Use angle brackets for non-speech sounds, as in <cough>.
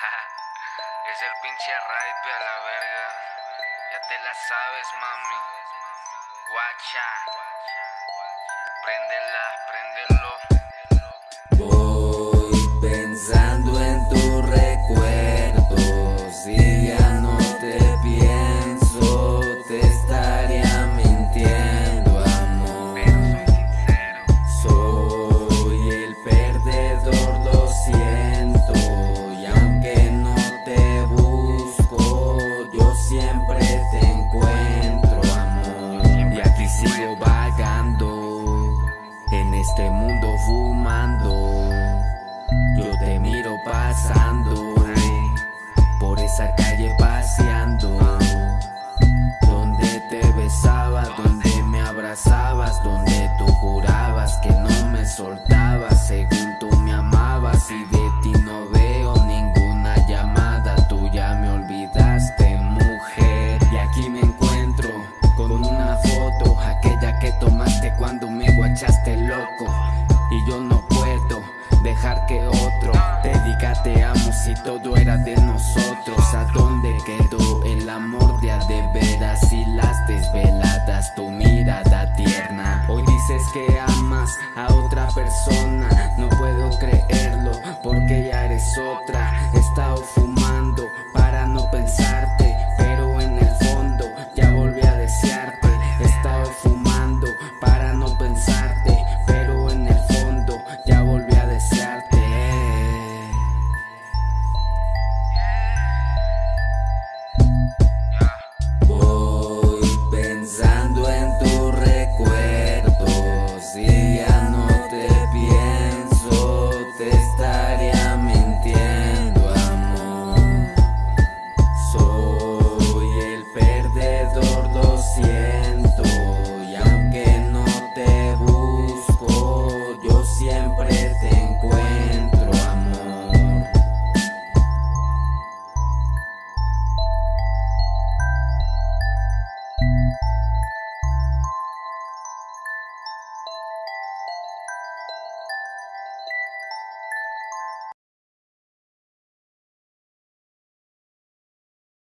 <laughs> es el pinche rape a la verga. Ya te la sabes, mami. Guacha. Préndela, abrazabas, donde tú jurabas que no me soltabas. Según tú me amabas y de ti no veo ninguna llamada. Tú ya me olvidaste, mujer. Y aquí me encuentro con una foto, aquella que tomaste cuando me guachaste loco. Y yo no puedo dejar que otro te diga te amo si todo era de nosotros.